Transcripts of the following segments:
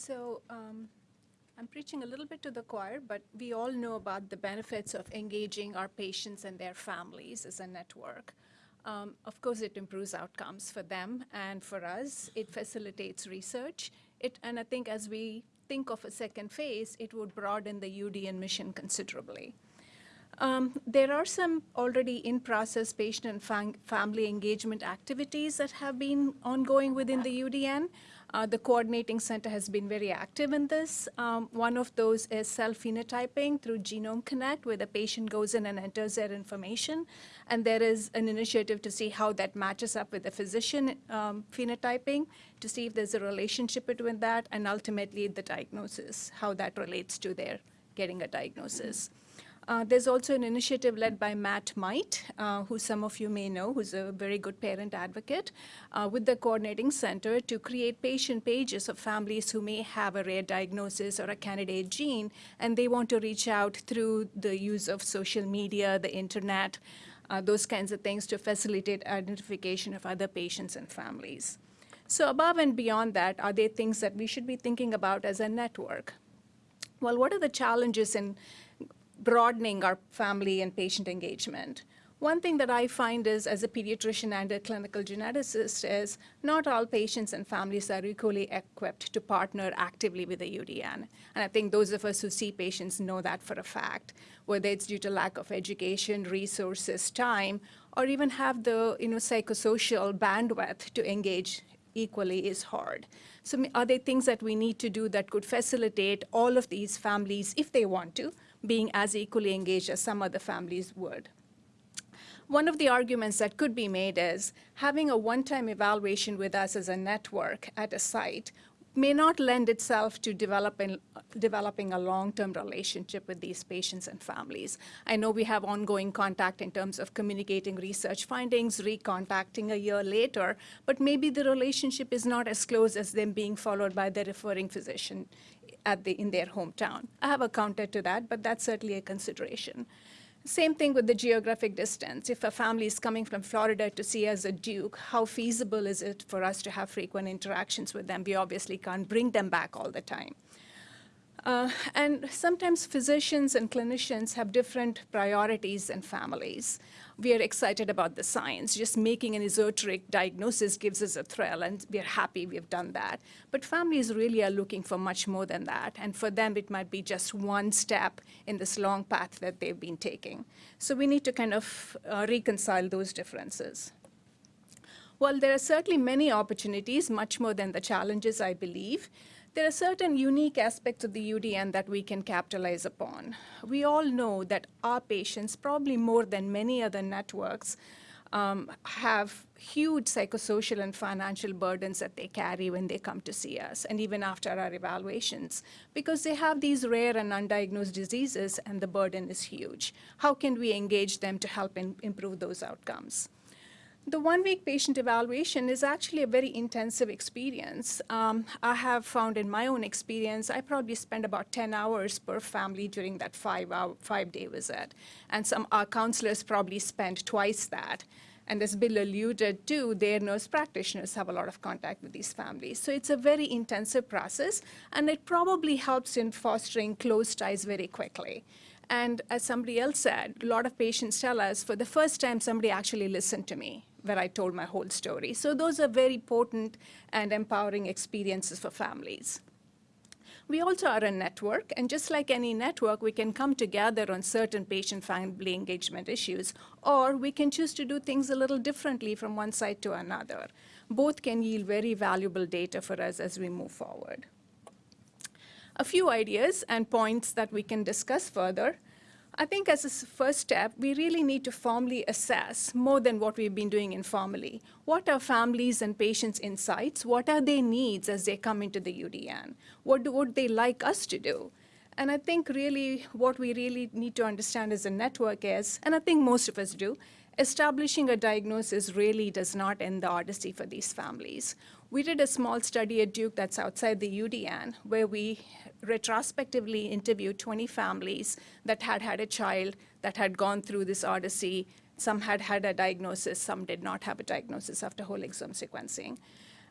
So um, I'm preaching a little bit to the choir, but we all know about the benefits of engaging our patients and their families as a network. Um, of course, it improves outcomes for them and for us. It facilitates research. It, and I think as we think of a second phase, it would broaden the UDN mission considerably. Um, there are some already in process patient and fam family engagement activities that have been ongoing within the UDN. Uh, the coordinating center has been very active in this. Um, one of those is self-phenotyping through Genome Connect, where the patient goes in and enters their information. And there is an initiative to see how that matches up with the physician um, phenotyping, to see if there's a relationship between that, and ultimately the diagnosis, how that relates to their getting a diagnosis. Uh, there's also an initiative led by Matt Might, uh, who some of you may know, who's a very good parent advocate, uh, with the Coordinating Center to create patient pages of families who may have a rare diagnosis or a candidate gene, and they want to reach out through the use of social media, the internet, uh, those kinds of things to facilitate identification of other patients and families. So above and beyond that, are there things that we should be thinking about as a network? Well, what are the challenges in broadening our family and patient engagement. One thing that I find is, as a pediatrician and a clinical geneticist, is not all patients and families are equally equipped to partner actively with the UDN. And I think those of us who see patients know that for a fact, whether it's due to lack of education, resources, time, or even have the you know, psychosocial bandwidth to engage equally is hard. So are there things that we need to do that could facilitate all of these families, if they want to, being as equally engaged as some other families would. One of the arguments that could be made is having a one-time evaluation with us as a network at a site may not lend itself to developing, developing a long-term relationship with these patients and families. I know we have ongoing contact in terms of communicating research findings, recontacting a year later, but maybe the relationship is not as close as them being followed by the referring physician at the, in their hometown. I have a counter to that, but that's certainly a consideration. Same thing with the geographic distance. If a family is coming from Florida to see us at Duke, how feasible is it for us to have frequent interactions with them? We obviously can't bring them back all the time. Uh, and sometimes physicians and clinicians have different priorities and families. We are excited about the science. Just making an esoteric diagnosis gives us a thrill, and we're happy we've done that. But families really are looking for much more than that, and for them it might be just one step in this long path that they've been taking. So we need to kind of uh, reconcile those differences. Well, there are certainly many opportunities, much more than the challenges, I believe. There are certain unique aspects of the UDN that we can capitalize upon. We all know that our patients, probably more than many other networks, um, have huge psychosocial and financial burdens that they carry when they come to see us, and even after our evaluations, because they have these rare and undiagnosed diseases, and the burden is huge. How can we engage them to help improve those outcomes? The one-week patient evaluation is actually a very intensive experience. Um, I have found in my own experience, I probably spend about 10 hours per family during that five-hour, five-day visit. And some our counselors probably spend twice that. And as Bill alluded to, their nurse practitioners have a lot of contact with these families. So it's a very intensive process, and it probably helps in fostering close ties very quickly. And as somebody else said, a lot of patients tell us, for the first time, somebody actually listened to me where I told my whole story. So those are very potent and empowering experiences for families. We also are a network, and just like any network, we can come together on certain patient-family engagement issues, or we can choose to do things a little differently from one side to another. Both can yield very valuable data for us as we move forward. A few ideas and points that we can discuss further I think as a first step, we really need to formally assess more than what we've been doing informally. What are families and patients' insights? What are their needs as they come into the UDN? What do, would they like us to do? And I think really what we really need to understand as a network is, and I think most of us do, establishing a diagnosis really does not end the odyssey for these families. We did a small study at Duke that's outside the UDN where we retrospectively interviewed 20 families that had had a child that had gone through this odyssey. Some had had a diagnosis, some did not have a diagnosis after whole exome sequencing.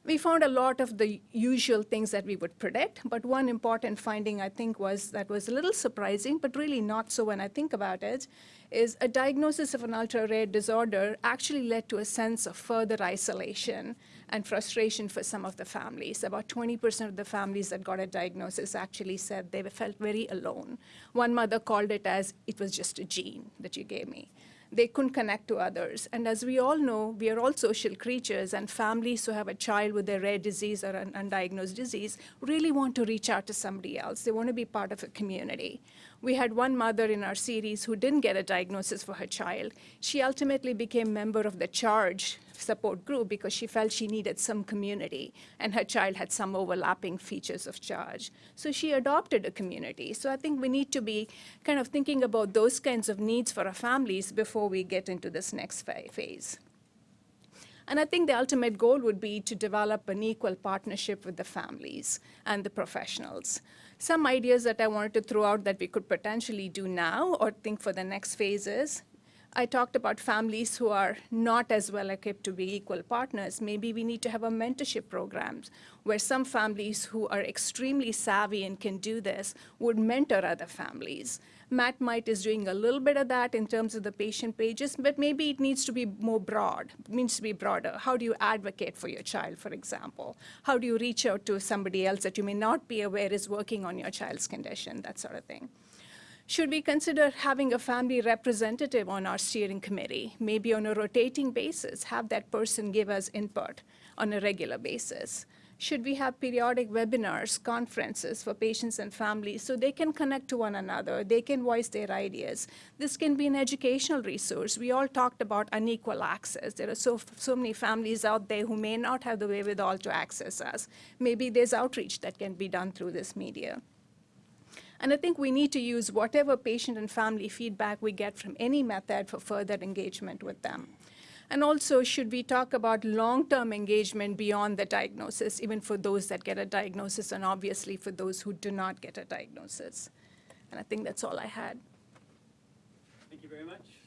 We found a lot of the usual things that we would predict, but one important finding I think was that was a little surprising, but really not so when I think about it, is a diagnosis of an ultra-rare disorder actually led to a sense of further isolation and frustration for some of the families. About 20% of the families that got a diagnosis actually said they felt very alone. One mother called it as, it was just a gene that you gave me they couldn't connect to others. And as we all know, we are all social creatures, and families who have a child with a rare disease or an undiagnosed disease really want to reach out to somebody else. They want to be part of a community. We had one mother in our series who didn't get a diagnosis for her child. She ultimately became member of the CHARGE support group because she felt she needed some community, and her child had some overlapping features of CHARGE. So she adopted a community. So I think we need to be kind of thinking about those kinds of needs for our families before we get into this next phase. And I think the ultimate goal would be to develop an equal partnership with the families and the professionals some ideas that I wanted to throw out that we could potentially do now or think for the next phases. I talked about families who are not as well equipped to be equal partners. Maybe we need to have a mentorship program where some families who are extremely savvy and can do this would mentor other families. Matt Might is doing a little bit of that in terms of the patient pages, but maybe it needs to be more broad, it needs to be broader. How do you advocate for your child, for example? How do you reach out to somebody else that you may not be aware is working on your child's condition, that sort of thing. Should we consider having a family representative on our steering committee, maybe on a rotating basis, have that person give us input on a regular basis? Should we have periodic webinars, conferences for patients and families so they can connect to one another, they can voice their ideas? This can be an educational resource. We all talked about unequal access. There are so, so many families out there who may not have the wherewithal to access us. Maybe there's outreach that can be done through this media. And I think we need to use whatever patient and family feedback we get from any method for further engagement with them. And also, should we talk about long-term engagement beyond the diagnosis, even for those that get a diagnosis, and obviously for those who do not get a diagnosis? And I think that's all I had. Thank you very much.